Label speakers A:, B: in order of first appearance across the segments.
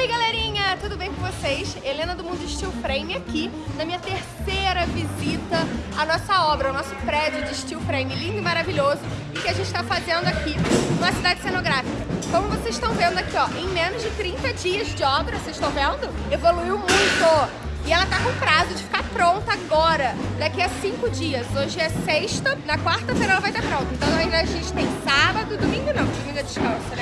A: Oi galerinha, tudo bem com vocês? Helena do Mundo Steel Frame aqui na minha terceira visita à nossa obra, ao nosso prédio de steel frame lindo e maravilhoso que a gente está fazendo aqui numa cidade cenográfica. Como vocês estão vendo aqui, ó, em menos de 30 dias de obra, vocês estão vendo? Evoluiu muito! E ela tá com prazo de ficar pronta agora, daqui a cinco dias. Hoje é sexta, na quarta-feira ela vai estar pronta. Então ainda a gente tem sábado, domingo não, domingo é descanso, né?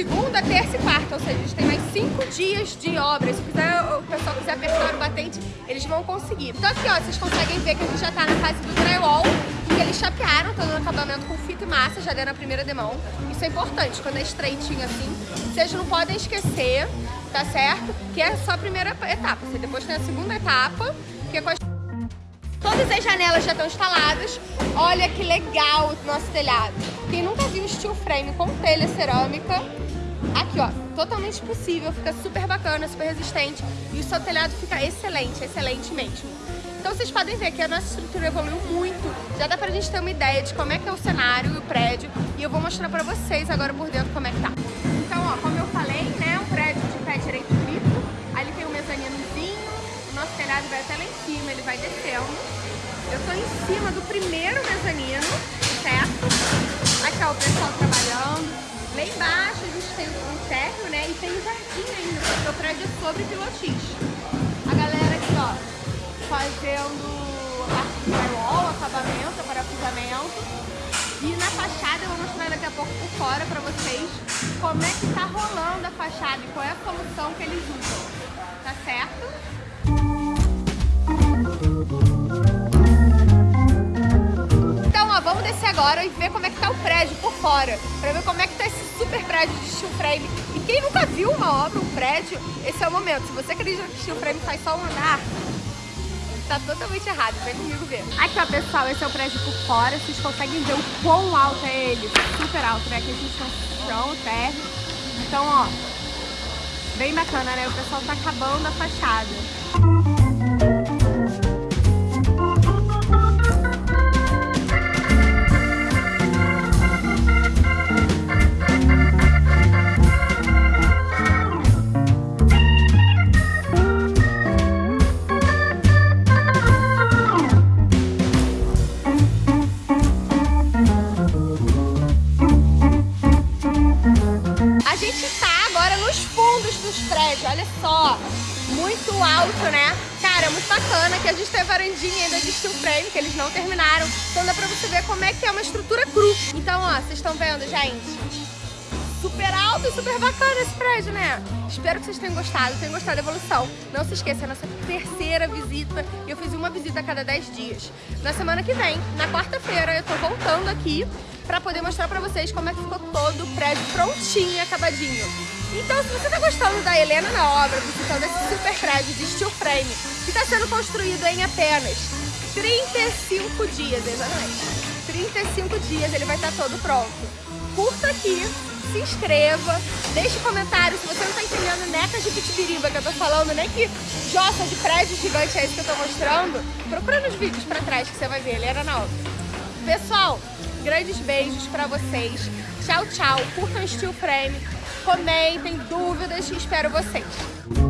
A: Segunda, terça e quarta, ou seja, a gente tem mais cinco dias de obra. Se quiser, o pessoal quiser apertar o batente, eles vão conseguir. Então aqui, ó, vocês conseguem ver que a gente já tá na fase do drywall, que eles chapearam, estão dando acabamento com fita e massa, já deram a primeira demão. Isso é importante, quando é estreitinho assim. Vocês não podem esquecer tá certo? Que é só a primeira etapa. Você depois tem a segunda etapa, que é com as... Todas as janelas já estão instaladas. Olha que legal o nosso telhado. Quem nunca viu steel frame com telha cerâmica, aqui ó, totalmente possível, fica super bacana, super resistente. E o seu telhado fica excelente, excelente mesmo. Então vocês podem ver que a nossa estrutura evoluiu muito, já dá pra gente ter uma ideia de como é que é o cenário e o prédio, e eu vou mostrar pra vocês agora por dentro como é que tá. Então, ó, como eu falei, né, um prédio de pé direito triplo, ali tem um mezaninozinho, o nosso telhado vai até lá em cima, ele vai descendo. Eu tô em cima do primeiro mezanino, certo? Térreo, né, e tem um jardim ainda, porque o prédio é sobre pilotis fazendo a firewall, acabamento, parafusamento. E na fachada eu vou mostrar daqui a pouco por fora pra vocês como é que tá rolando a fachada e qual é a solução que eles usam. Tá certo? Então, ó, vamos descer agora e ver como é que tá o prédio por fora. Pra ver como é que tá esse super prédio de steel frame. E quem nunca viu uma obra, um prédio, esse é o momento. Se você acredita que steel frame faz só um andar, tá totalmente errado, vem comigo ver. Aqui, ó, pessoal, esse é o prédio por fora, vocês conseguem ver o quão alto é ele, super alto, né? Aqui a gente tem um chão, térreo. Então, ó, bem bacana, né? O pessoal tá acabando a fachada. Olha só. Muito alto, né? Cara, é muito bacana que a gente tem a varandinha ainda de steel frame, que eles não terminaram. Então dá pra você ver como é que é uma estrutura cru. Então, ó, vocês estão vendo, gente? Super alto e super bacana esse prédio, né? Espero que vocês tenham gostado, tenham gostado da evolução. Não se esqueça, é a nossa terceira visita e eu fiz uma visita a cada 10 dias. Na semana que vem, na quarta-feira, eu tô voltando aqui pra poder mostrar pra vocês como é que ficou todo o prédio prontinho, acabadinho. Então, se você está gostando da Helena na obra, visitando esse super prédio de steel frame, que está sendo construído em apenas 35 dias, exatamente. 35 dias ele vai estar tá todo pronto. Curta aqui, se inscreva, deixe comentário se você não está entendendo necas de pitibiriba que eu tô falando, nem que jossa de prédio gigante é esse que eu tô mostrando, procura nos vídeos pra trás que você vai ver, Helena na obra. Pessoal, grandes beijos pra vocês. Tchau, tchau. Curtam Steel Frame comentem dúvidas, espero vocês.